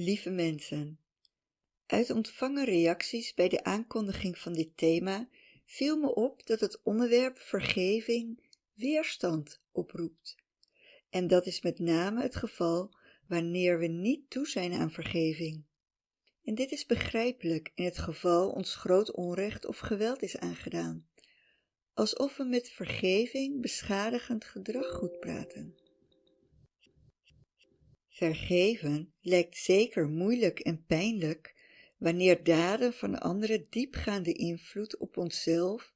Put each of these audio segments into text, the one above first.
Lieve mensen, uit ontvangen reacties bij de aankondiging van dit thema viel me op dat het onderwerp vergeving weerstand oproept. En dat is met name het geval wanneer we niet toe zijn aan vergeving. En dit is begrijpelijk in het geval ons groot onrecht of geweld is aangedaan, alsof we met vergeving beschadigend gedrag goed praten. Vergeven lijkt zeker moeilijk en pijnlijk wanneer daden van anderen diepgaande invloed op onszelf,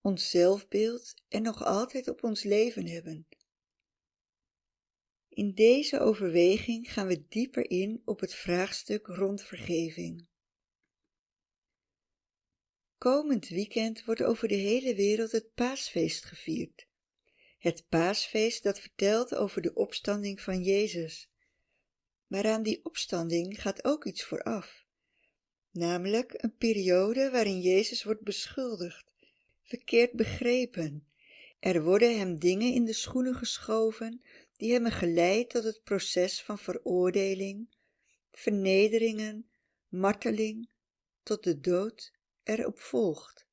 ons zelfbeeld en nog altijd op ons leven hebben. In deze overweging gaan we dieper in op het vraagstuk rond vergeving. Komend weekend wordt over de hele wereld het paasfeest gevierd. Het paasfeest dat vertelt over de opstanding van Jezus. Maar aan die opstanding gaat ook iets vooraf, namelijk een periode waarin Jezus wordt beschuldigd, verkeerd begrepen. Er worden hem dingen in de schoenen geschoven die hebben geleid tot het proces van veroordeling, vernederingen, marteling, tot de dood erop volgt.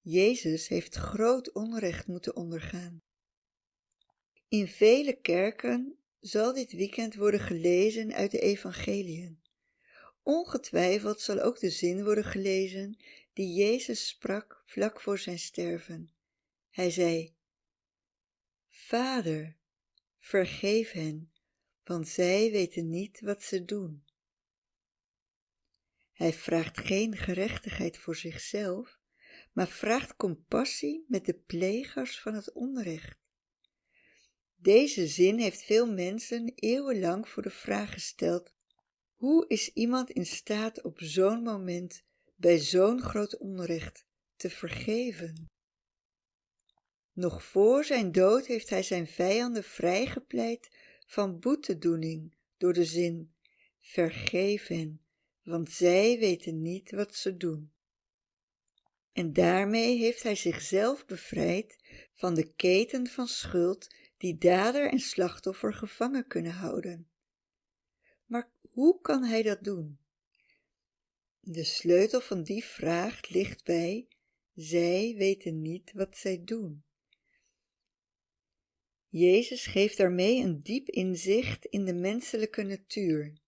Jezus heeft groot onrecht moeten ondergaan. In vele kerken zal dit weekend worden gelezen uit de evangeliën. Ongetwijfeld zal ook de zin worden gelezen die Jezus sprak vlak voor zijn sterven. Hij zei, Vader, vergeef hen, want zij weten niet wat ze doen. Hij vraagt geen gerechtigheid voor zichzelf, maar vraagt compassie met de plegers van het onrecht. Deze zin heeft veel mensen eeuwenlang voor de vraag gesteld: hoe is iemand in staat op zo'n moment bij zo'n groot onrecht te vergeven? Nog voor zijn dood heeft hij zijn vijanden vrijgepleit van boetedoening door de zin: vergeef hen, want zij weten niet wat ze doen. En daarmee heeft hij zichzelf bevrijd van de keten van schuld die dader en slachtoffer gevangen kunnen houden. Maar hoe kan hij dat doen? De sleutel van die vraag ligt bij zij weten niet wat zij doen. Jezus geeft daarmee een diep inzicht in de menselijke natuur.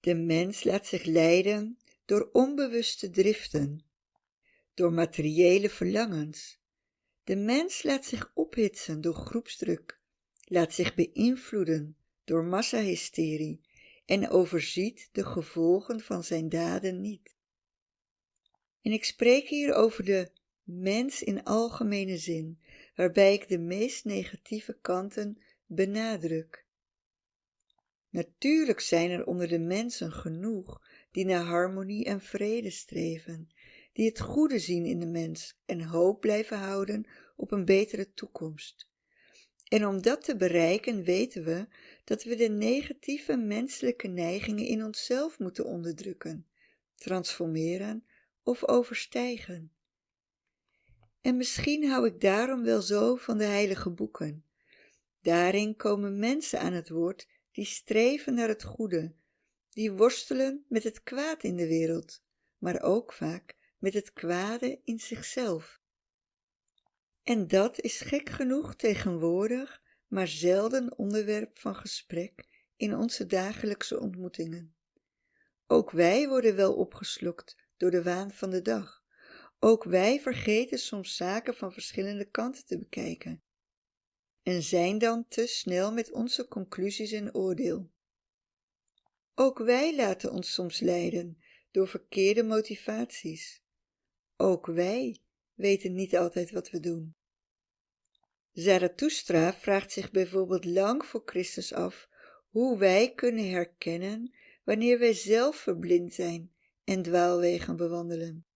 De mens laat zich leiden door onbewuste driften, door materiële verlangens. De mens laat zich ophitsen door groepsdruk, laat zich beïnvloeden door massahysterie en overziet de gevolgen van zijn daden niet. En ik spreek hier over de mens in algemene zin, waarbij ik de meest negatieve kanten benadruk. Natuurlijk zijn er onder de mensen genoeg die naar harmonie en vrede streven, die het goede zien in de mens en hoop blijven houden op een betere toekomst. En om dat te bereiken weten we dat we de negatieve menselijke neigingen in onszelf moeten onderdrukken, transformeren of overstijgen. En misschien hou ik daarom wel zo van de heilige boeken. Daarin komen mensen aan het woord die streven naar het goede, die worstelen met het kwaad in de wereld, maar ook vaak met het kwade in zichzelf. En dat is gek genoeg tegenwoordig, maar zelden onderwerp van gesprek in onze dagelijkse ontmoetingen. Ook wij worden wel opgeslokt door de waan van de dag. Ook wij vergeten soms zaken van verschillende kanten te bekijken en zijn dan te snel met onze conclusies en oordeel. Ook wij laten ons soms leiden door verkeerde motivaties. Ook wij weten niet altijd wat we doen. Zarathustra vraagt zich bijvoorbeeld lang voor Christus af hoe wij kunnen herkennen wanneer wij zelf verblind zijn en dwaalwegen bewandelen.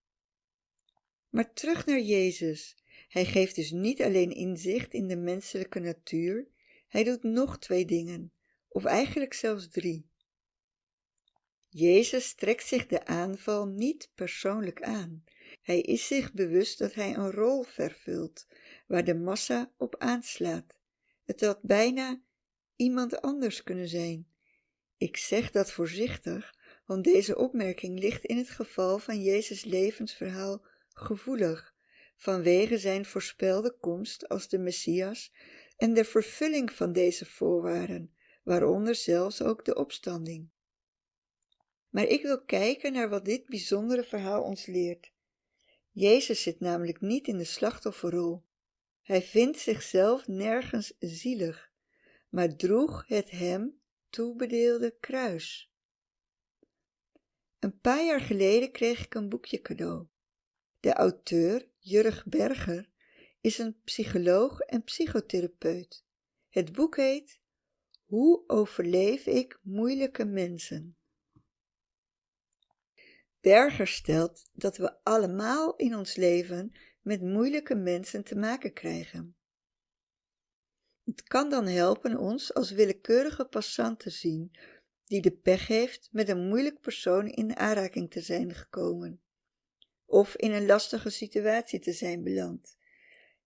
Maar terug naar Jezus. Hij geeft dus niet alleen inzicht in de menselijke natuur, hij doet nog twee dingen, of eigenlijk zelfs drie. Jezus trekt zich de aanval niet persoonlijk aan. Hij is zich bewust dat hij een rol vervult, waar de massa op aanslaat. Het had bijna iemand anders kunnen zijn. Ik zeg dat voorzichtig, want deze opmerking ligt in het geval van Jezus' levensverhaal gevoelig, vanwege zijn voorspelde komst als de Messias en de vervulling van deze voorwaarden, waaronder zelfs ook de opstanding. Maar ik wil kijken naar wat dit bijzondere verhaal ons leert. Jezus zit namelijk niet in de slachtofferrol. Hij vindt zichzelf nergens zielig, maar droeg het hem toebedeelde kruis. Een paar jaar geleden kreeg ik een boekje cadeau. De auteur, Jurg Berger, is een psycholoog en psychotherapeut. Het boek heet Hoe overleef ik moeilijke mensen? Berger stelt dat we allemaal in ons leven met moeilijke mensen te maken krijgen. Het kan dan helpen ons als willekeurige passant te zien die de pech heeft met een moeilijk persoon in aanraking te zijn gekomen of in een lastige situatie te zijn beland.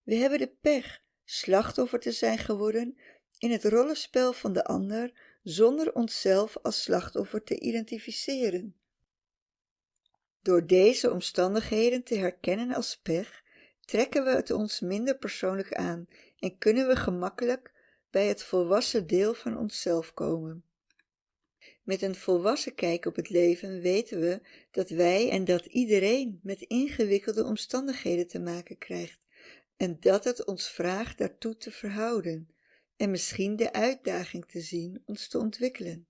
We hebben de pech slachtoffer te zijn geworden in het rollenspel van de ander zonder onszelf als slachtoffer te identificeren. Door deze omstandigheden te herkennen als pech, trekken we het ons minder persoonlijk aan en kunnen we gemakkelijk bij het volwassen deel van onszelf komen. Met een volwassen kijk op het leven weten we dat wij en dat iedereen met ingewikkelde omstandigheden te maken krijgt en dat het ons vraagt daartoe te verhouden en misschien de uitdaging te zien ons te ontwikkelen.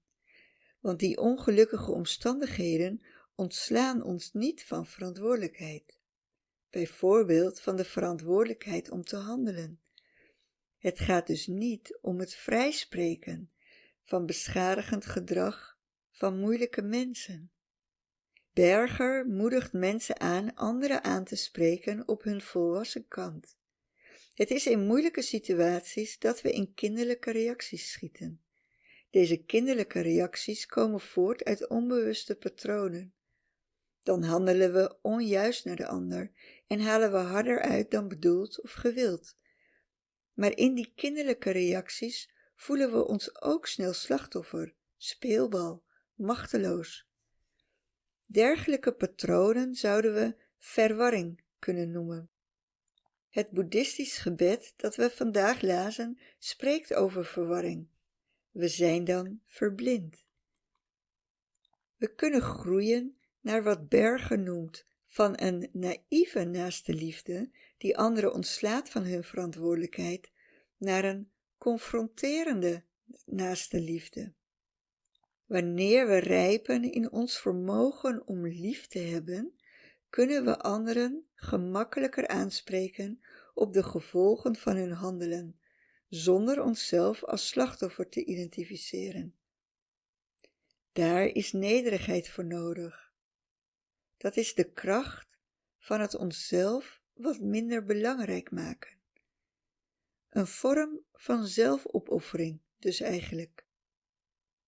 Want die ongelukkige omstandigheden ontslaan ons niet van verantwoordelijkheid. Bijvoorbeeld van de verantwoordelijkheid om te handelen. Het gaat dus niet om het vrijspreken van beschadigend gedrag van moeilijke mensen. Berger moedigt mensen aan anderen aan te spreken op hun volwassen kant. Het is in moeilijke situaties dat we in kinderlijke reacties schieten. Deze kinderlijke reacties komen voort uit onbewuste patronen. Dan handelen we onjuist naar de ander en halen we harder uit dan bedoeld of gewild. Maar in die kinderlijke reacties voelen we ons ook snel slachtoffer, speelbal, machteloos. Dergelijke patronen zouden we verwarring kunnen noemen. Het boeddhistisch gebed dat we vandaag lazen spreekt over verwarring. We zijn dan verblind. We kunnen groeien naar wat Berger noemt van een naïeve naaste liefde die anderen ontslaat van hun verantwoordelijkheid naar een confronterende naaste liefde. Wanneer we rijpen in ons vermogen om lief te hebben, kunnen we anderen gemakkelijker aanspreken op de gevolgen van hun handelen, zonder onszelf als slachtoffer te identificeren. Daar is nederigheid voor nodig. Dat is de kracht van het onszelf wat minder belangrijk maken. Een vorm van zelfopoffering dus eigenlijk.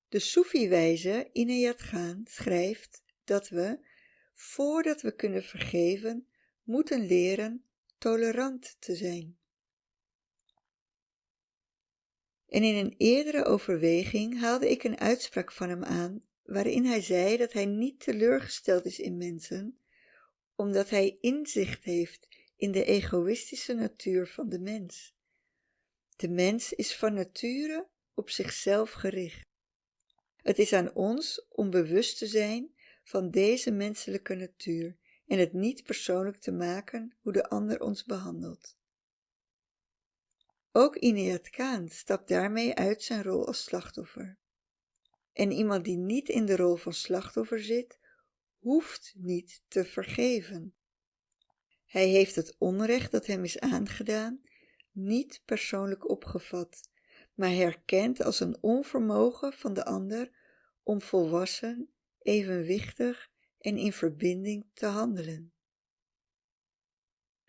De Soefi-wijze Inayat Khan schrijft dat we, voordat we kunnen vergeven, moeten leren tolerant te zijn. En in een eerdere overweging haalde ik een uitspraak van hem aan, waarin hij zei dat hij niet teleurgesteld is in mensen, omdat hij inzicht heeft in de egoïstische natuur van de mens. De mens is van nature op zichzelf gericht. Het is aan ons om bewust te zijn van deze menselijke natuur en het niet persoonlijk te maken hoe de ander ons behandelt. Ook Inayat Khan stapt daarmee uit zijn rol als slachtoffer. En iemand die niet in de rol van slachtoffer zit, hoeft niet te vergeven. Hij heeft het onrecht dat hem is aangedaan niet persoonlijk opgevat, maar herkend als een onvermogen van de ander om volwassen, evenwichtig en in verbinding te handelen.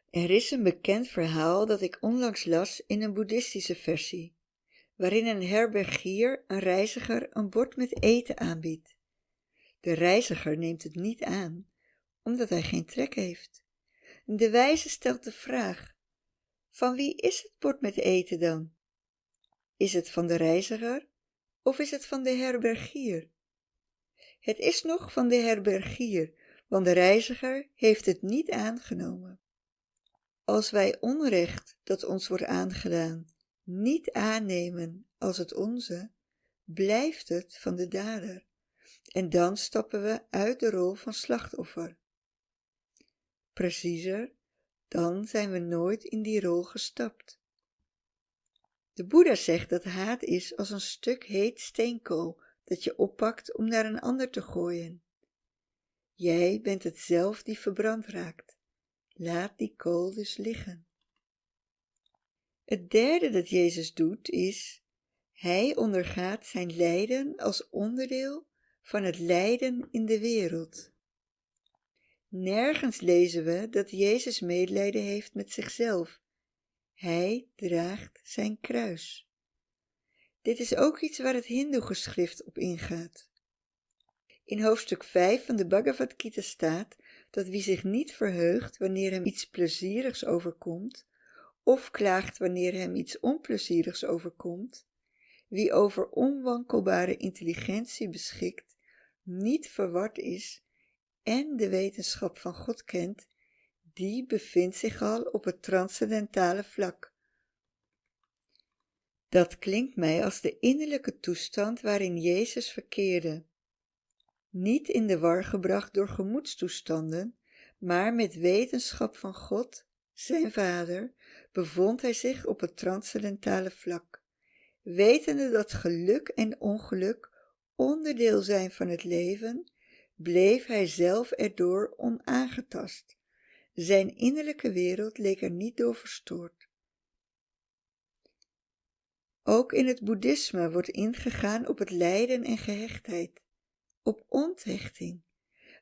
Er is een bekend verhaal dat ik onlangs las in een boeddhistische versie, waarin een herbergier een reiziger een bord met eten aanbiedt. De reiziger neemt het niet aan, omdat hij geen trek heeft. De wijze stelt de vraag: van wie is het bord met eten dan? Is het van de reiziger of is het van de herbergier? Het is nog van de herbergier, want de reiziger heeft het niet aangenomen. Als wij onrecht dat ons wordt aangedaan niet aannemen als het onze, blijft het van de dader en dan stappen we uit de rol van slachtoffer. Preciezer, dan zijn we nooit in die rol gestapt. De Boeddha zegt dat haat is als een stuk heet steenkool dat je oppakt om naar een ander te gooien. Jij bent het zelf die verbrand raakt. Laat die kool dus liggen. Het derde dat Jezus doet is, hij ondergaat zijn lijden als onderdeel van het lijden in de wereld. Nergens lezen we dat Jezus medelijden heeft met zichzelf. Hij draagt zijn kruis. Dit is ook iets waar het Hindoe-geschrift op ingaat. In hoofdstuk 5 van de Bhagavad Gita staat dat wie zich niet verheugt wanneer hem iets plezierigs overkomt, of klaagt wanneer hem iets onplezierigs overkomt, wie over onwankelbare intelligentie beschikt, niet verward is en de wetenschap van God kent, die bevindt zich al op het transcendentale vlak. Dat klinkt mij als de innerlijke toestand waarin Jezus verkeerde. Niet in de war gebracht door gemoedstoestanden, maar met wetenschap van God, zijn Vader, bevond hij zich op het transcendentale vlak, wetende dat geluk en ongeluk onderdeel zijn van het leven, bleef hij zelf erdoor onaangetast. Zijn innerlijke wereld leek er niet door verstoord. Ook in het boeddhisme wordt ingegaan op het lijden en gehechtheid, op onthechting.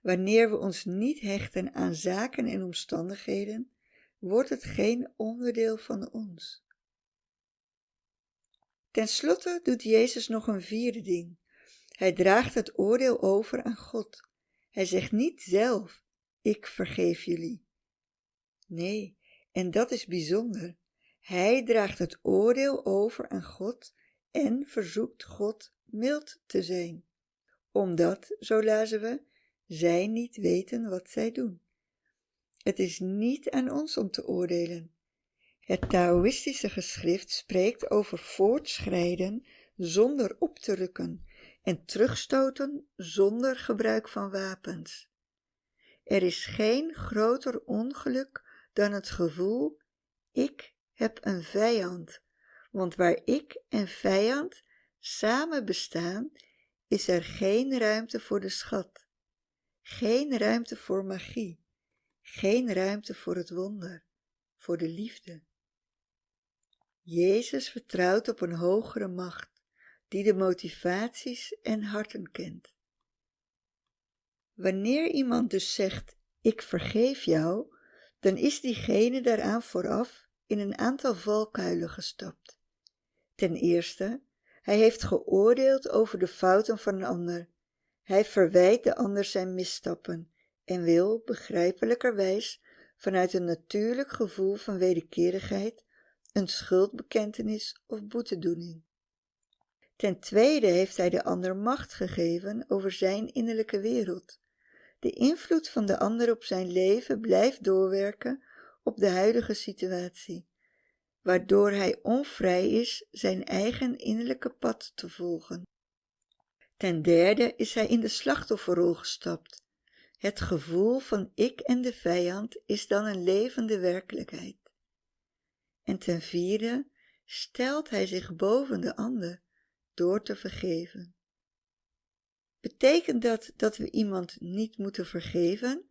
Wanneer we ons niet hechten aan zaken en omstandigheden, wordt het geen onderdeel van ons. Ten slotte doet Jezus nog een vierde ding. Hij draagt het oordeel over aan God. Hij zegt niet zelf, ik vergeef jullie. Nee, en dat is bijzonder. Hij draagt het oordeel over aan God en verzoekt God mild te zijn, omdat, zo lazen we, zij niet weten wat zij doen. Het is niet aan ons om te oordelen. Het Taoïstische geschrift spreekt over voortschrijden zonder op te rukken en terugstoten zonder gebruik van wapens. Er is geen groter ongeluk dan het gevoel: ik heb een vijand, want waar ik en vijand samen bestaan, is er geen ruimte voor de schat, geen ruimte voor magie, geen ruimte voor het wonder, voor de liefde. Jezus vertrouwt op een hogere macht die de motivaties en harten kent. Wanneer iemand dus zegt: Ik vergeef jou, dan is diegene daaraan vooraf in een aantal valkuilen gestapt. Ten eerste, hij heeft geoordeeld over de fouten van een ander. Hij verwijt de ander zijn misstappen en wil, begrijpelijkerwijs, vanuit een natuurlijk gevoel van wederkerigheid, een schuldbekentenis of boetedoening. Ten tweede heeft hij de ander macht gegeven over zijn innerlijke wereld. De invloed van de ander op zijn leven blijft doorwerken op de huidige situatie, waardoor hij onvrij is zijn eigen innerlijke pad te volgen. Ten derde is hij in de slachtofferrol gestapt. Het gevoel van ik en de vijand is dan een levende werkelijkheid. En ten vierde stelt hij zich boven de ander door te vergeven. Betekent dat dat we iemand niet moeten vergeven?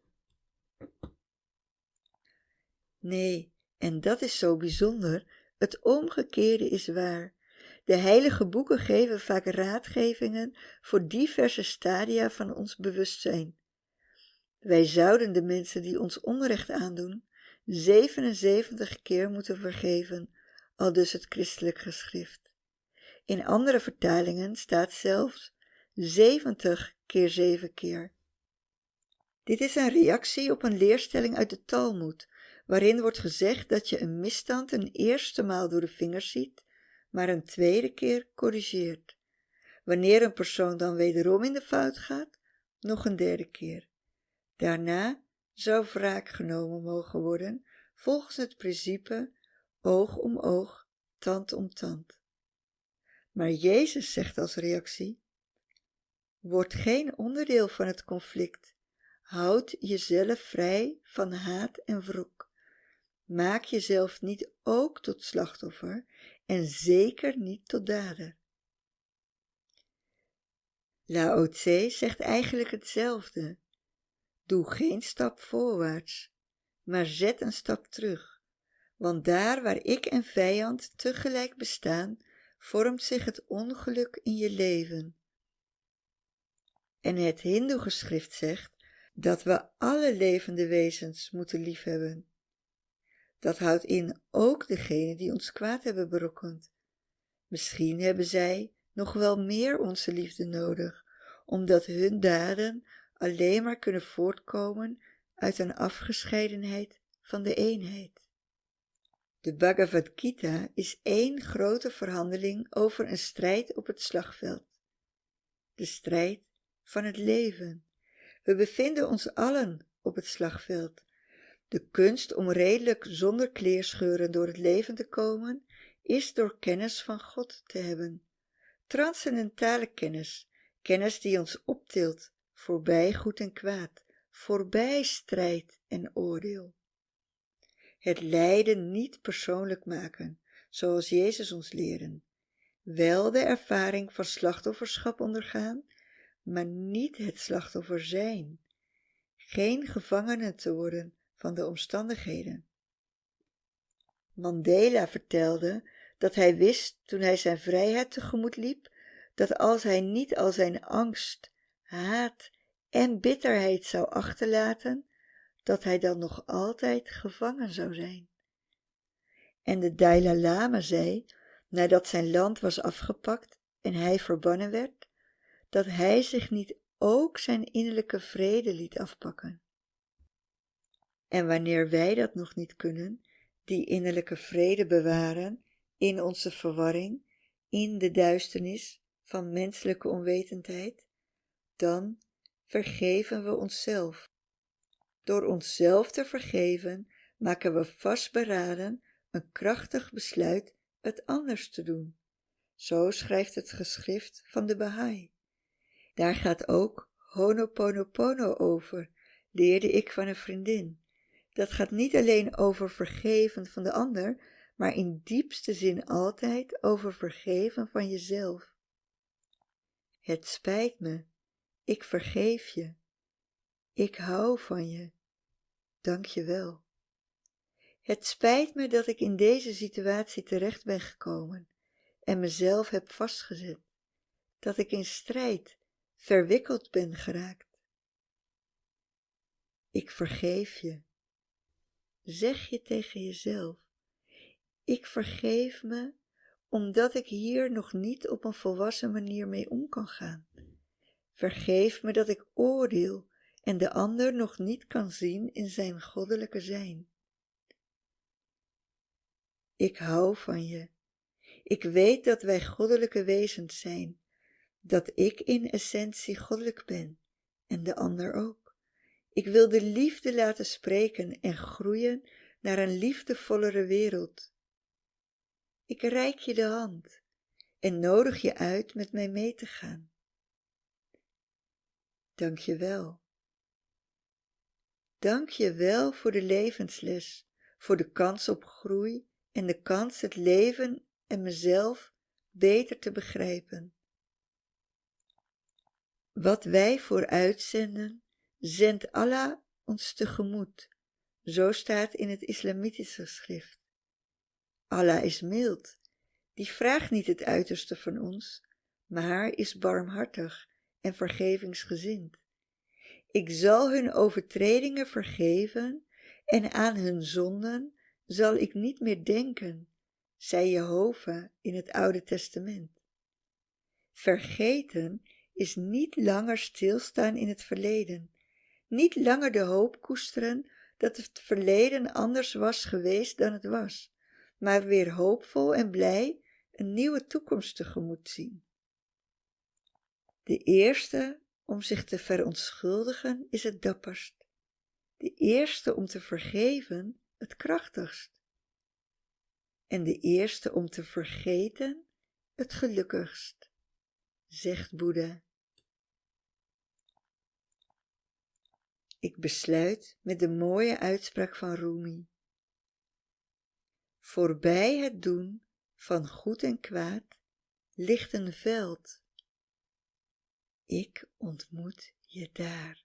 Nee, en dat is zo bijzonder. Het omgekeerde is waar. De heilige boeken geven vaak raadgevingen voor diverse stadia van ons bewustzijn. Wij zouden de mensen die ons onrecht aandoen 77 keer moeten vergeven, al dus het christelijk geschrift. In andere vertalingen staat zelfs 70 keer 7 keer. Dit is een reactie op een leerstelling uit de Talmud, waarin wordt gezegd dat je een misstand een eerste maal door de vingers ziet, maar een tweede keer corrigeert. Wanneer een persoon dan wederom in de fout gaat, nog een derde keer. Daarna zou wraak genomen mogen worden volgens het principe oog om oog, tand om tand. Maar Jezus zegt als reactie, word geen onderdeel van het conflict, houd jezelf vrij van haat en wrok. Maak jezelf niet ook tot slachtoffer en zeker niet tot dader. Lao Tse zegt eigenlijk hetzelfde. Doe geen stap voorwaarts, maar zet een stap terug. Want daar waar ik en vijand tegelijk bestaan, vormt zich het ongeluk in je leven. En het Hindoe-geschrift zegt dat we alle levende wezens moeten liefhebben. Dat houdt in ook degene die ons kwaad hebben berokkend. Misschien hebben zij nog wel meer onze liefde nodig, omdat hun daden alleen maar kunnen voortkomen uit een afgescheidenheid van de eenheid. De Bhagavad Gita is één grote verhandeling over een strijd op het slagveld. De strijd van het leven. We bevinden ons allen op het slagveld. De kunst om redelijk zonder kleerscheuren door het leven te komen, is door kennis van God te hebben. Transcendentale kennis, kennis die ons optilt, voorbij goed en kwaad, voorbij strijd en oordeel. Het lijden niet persoonlijk maken, zoals Jezus ons leren. Wel de ervaring van slachtofferschap ondergaan, maar niet het slachtoffer zijn. Geen gevangene te worden van de omstandigheden. Mandela vertelde dat hij wist toen hij zijn vrijheid tegemoet liep, dat als hij niet al zijn angst, haat en bitterheid zou achterlaten, dat hij dan nog altijd gevangen zou zijn. En de Dalai Lama zei, nadat zijn land was afgepakt en hij verbannen werd, dat hij zich niet ook zijn innerlijke vrede liet afpakken. En wanneer wij dat nog niet kunnen, die innerlijke vrede bewaren in onze verwarring, in de duisternis van menselijke onwetendheid, dan vergeven we onszelf. Door onszelf te vergeven, maken we vastberaden een krachtig besluit het anders te doen. Zo schrijft het geschrift van de Baha'i. Daar gaat ook Honoponopono over, leerde ik van een vriendin. Dat gaat niet alleen over vergeven van de ander, maar in diepste zin altijd over vergeven van jezelf. Het spijt me, ik vergeef je. Ik hou van je. Dank je wel. Het spijt me dat ik in deze situatie terecht ben gekomen en mezelf heb vastgezet, dat ik in strijd verwikkeld ben geraakt. Ik vergeef je. Zeg je tegen jezelf, ik vergeef me omdat ik hier nog niet op een volwassen manier mee om kan gaan. Vergeef me dat ik oordeel en de ander nog niet kan zien in zijn goddelijke zijn. Ik hou van je. Ik weet dat wij goddelijke wezens zijn, dat ik in essentie goddelijk ben en de ander ook. Ik wil de liefde laten spreken en groeien naar een liefdevollere wereld. Ik reik je de hand en nodig je uit met mij mee te gaan. Dank je wel. Dank je wel voor de levensles, voor de kans op groei en de kans het leven en mezelf beter te begrijpen. Wat wij vooruitzenden, zendt Allah ons tegemoet. Zo staat in het islamitische schrift. Allah is mild, die vraagt niet het uiterste van ons, maar is barmhartig en vergevingsgezind. Ik zal hun overtredingen vergeven en aan hun zonden zal ik niet meer denken, zei Jehovah in het Oude Testament. Vergeten is niet langer stilstaan in het verleden, niet langer de hoop koesteren dat het verleden anders was geweest dan het was, maar weer hoopvol en blij een nieuwe toekomst tegemoet zien. De eerste om zich te verontschuldigen is het dapperst. De eerste om te vergeven het krachtigst. En de eerste om te vergeten het gelukkigst, zegt Boeddha. Ik besluit met de mooie uitspraak van Rumi. Voorbij het doen van goed en kwaad ligt een veld. Ik ontmoet je daar.